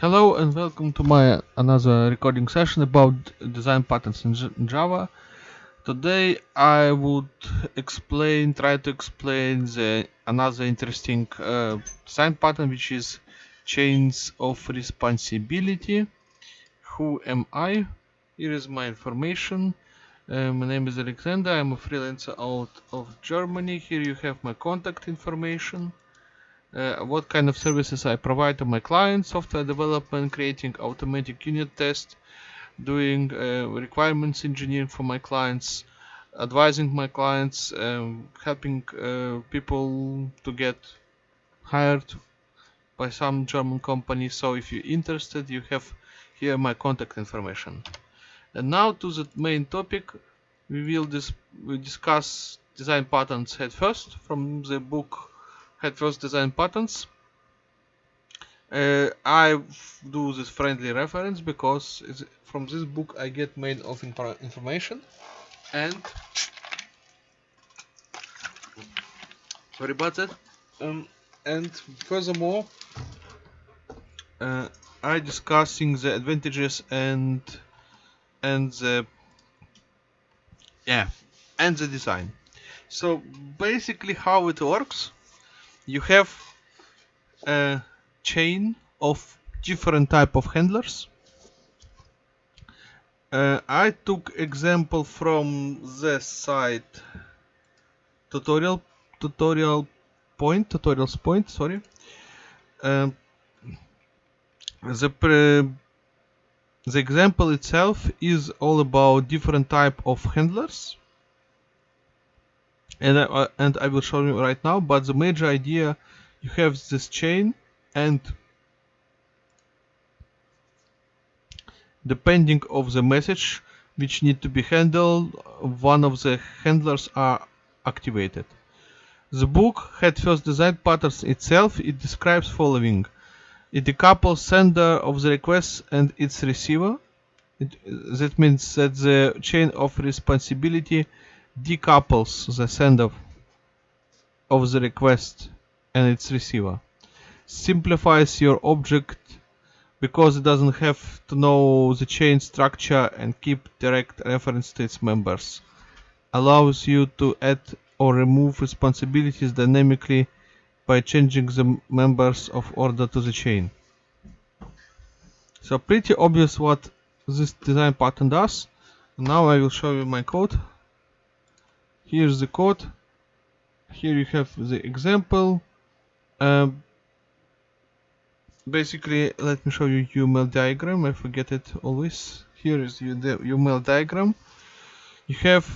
Hello and welcome to my another recording session about design patterns in Java. Today I would explain, try to explain the another interesting uh, design pattern which is chains of responsibility. Who am I? Here is my information. Uh, my name is Alexander. I'm a freelancer out of Germany. Here you have my contact information uh, what kind of services I provide to my clients, software development, creating automatic unit tests, doing uh, requirements engineering for my clients, advising my clients, um, helping uh, people to get hired by some German company. So if you're interested, you have here my contact information. And now to the main topic, we will dis we discuss design patterns head first from the book Head First Design Patterns. Uh, I do this friendly reference because from this book I get main of information and sorry about that um, and furthermore uh, I discussing the advantages and and the yeah and the design so basically how it works you have a chain of different type of handlers. Uh, I took example from the site tutorial tutorial point tutorials point sorry. Um, the the example itself is all about different type of handlers and I, uh, and I will show you right now but the major idea you have this chain and depending of the message which need to be handled one of the handlers are activated. The book Head First Design Patterns itself. It describes following. It decouples sender of the request and its receiver. It, that means that the chain of responsibility decouples the sender of the request and its receiver. Simplifies your object because it doesn't have to know the chain structure and keep direct reference to its members. Allows you to add or remove responsibilities dynamically by changing the members of order to the chain. So pretty obvious what this design pattern does. Now I will show you my code here's the code. Here you have the example. Um, basically let me show you UML diagram. I forget it always. Here is the UML diagram. You have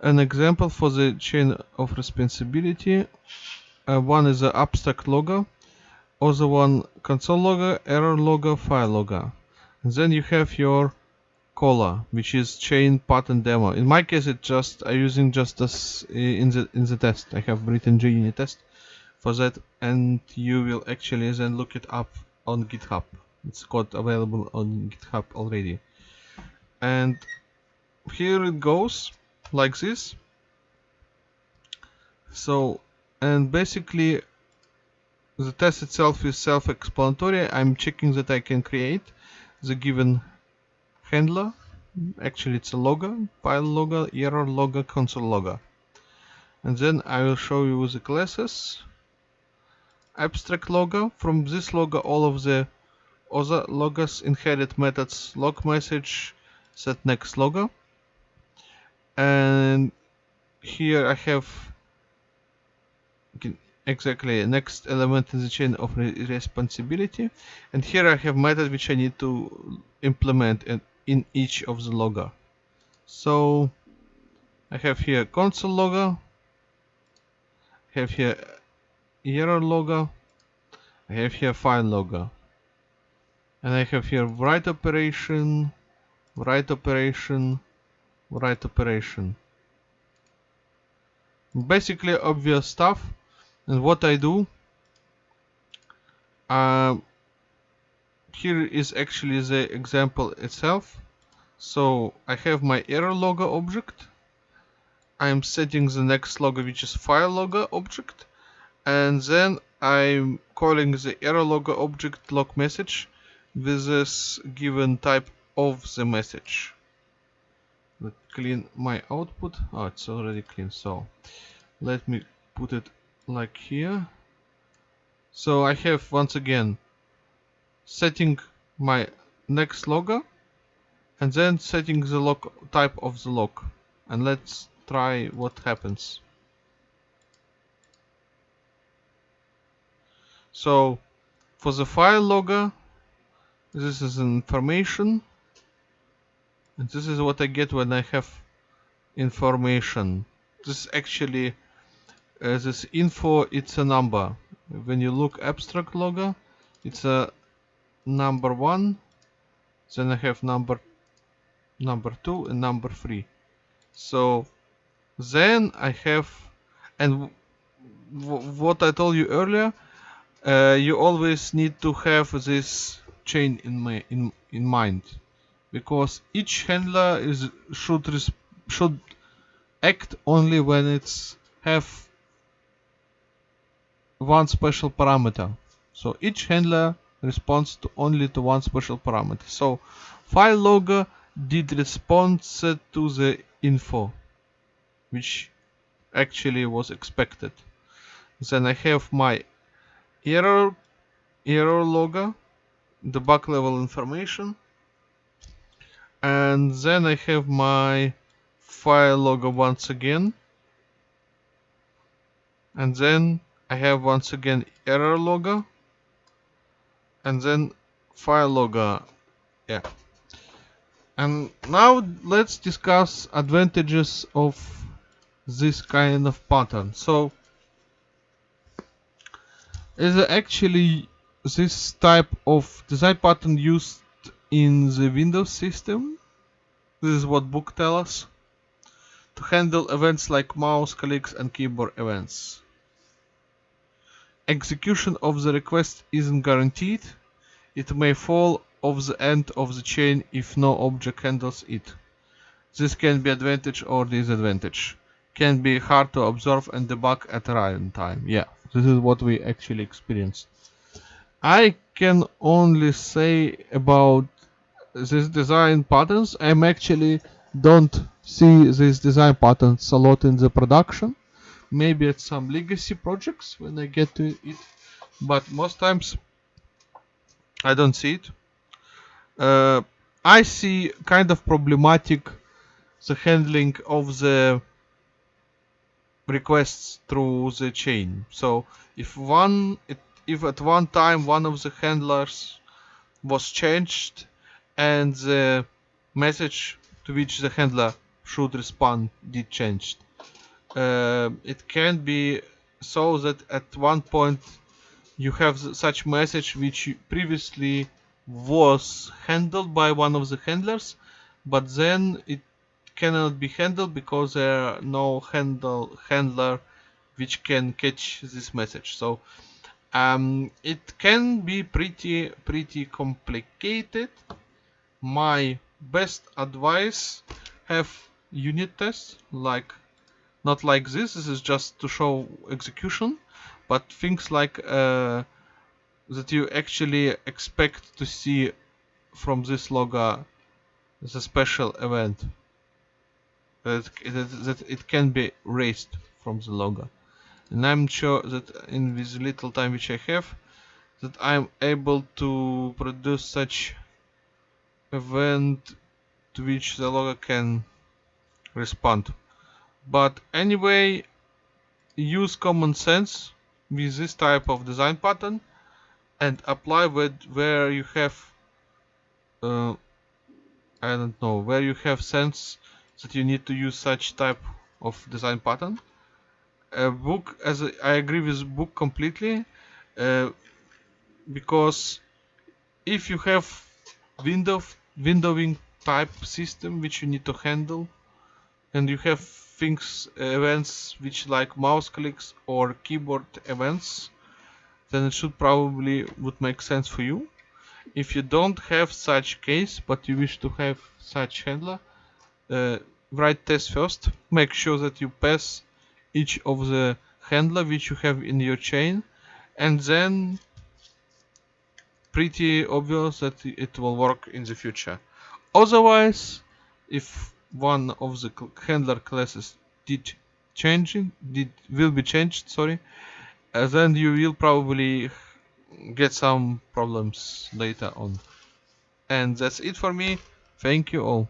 an example for the chain of responsibility. Uh, one is the abstract logger other one console logger error logger file logger and then you have your Cola, which is chain pattern demo. In my case, it just I'm using just this eh, in the in the test. I have written JUnit test for that, and you will actually then look it up on GitHub. It's code available on GitHub already. And here it goes like this. So, and basically the test itself is self-explanatory. I'm checking that I can create the given handler. Actually it's a logger file logger error logger console logger. And then I will show you the classes. Abstract logger. From this logger all of the other loggers inherit methods log message set next logger. And here I have exactly next element in the chain of responsibility and here I have method which I need to implement and in each of the logger. So I have here console logger, I have here error logger, I have here file logger, and I have here write operation, write operation, write operation. Basically obvious stuff and what I do uh, here is actually the example itself so I have my error logger object I'm setting the next logger which is file logger object and then I'm calling the error logger object log message with this given type of the message. Let clean my output. Oh, it's already clean. So let me put it like here. So I have once again setting my next logger and then setting the log type of the log. And let's try what happens. So for the file logger this is information. And this is what I get when I have information. This actually uh, this info it's a number. When you look abstract logger it's a number one then I have number number two and number three. So then I have and what I told you earlier uh, you always need to have this chain in my in in mind because each handler is should should act only when it's have one special parameter. So each handler responds to only to one special parameter. So file logger did respond to the info which actually was expected. Then I have my error error logger debug level information and then I have my file logger once again. And then I have once again error logger and then file logger uh, yeah and now let's discuss advantages of this kind of pattern so is actually this type of design pattern used in the Windows system. This is what book tells us. To handle events like mouse clicks and keyboard events. Execution of the request isn't guaranteed. It may fall off the end of the chain if no object handles it. This can be advantage or disadvantage. Can be hard to observe and debug at runtime. Yeah, this is what we actually experienced. I can only say about this design patterns. I'm actually don't see these design patterns a lot in the production. Maybe at some legacy projects when I get to it, but most times I don't see it. Uh, I see kind of problematic the handling of the requests through the chain. So if one if at one time one of the handlers was changed and the message to which the handler should respond did change, uh, it can be so that at one point you have such message which previously was handled by one of the handlers but then it cannot be handled because there are no handle handler which can catch this message. So um, it can be pretty pretty complicated. My best advice have unit tests like not like this this is just to show execution but things like uh, that you actually expect to see from this logger the special event. That, that it can be raised from the logger and I'm sure that in this little time which I have that I'm able to produce such event to which the logger can respond but anyway use common sense with this type of design pattern and apply with where you have uh, I don't know where you have sense that you need to use such type of design pattern. A book, as a, I agree with book completely, uh, because if you have window windowing type system which you need to handle, and you have things events which like mouse clicks or keyboard events, then it should probably would make sense for you. If you don't have such case but you wish to have such handler, uh, write test first make sure that you pass each of the handler which you have in your chain and then pretty obvious that it will work in the future. Otherwise, if one of the handler classes did changing did will be changed sorry. Uh, then you will probably get some problems later on. And that's it for me. Thank you all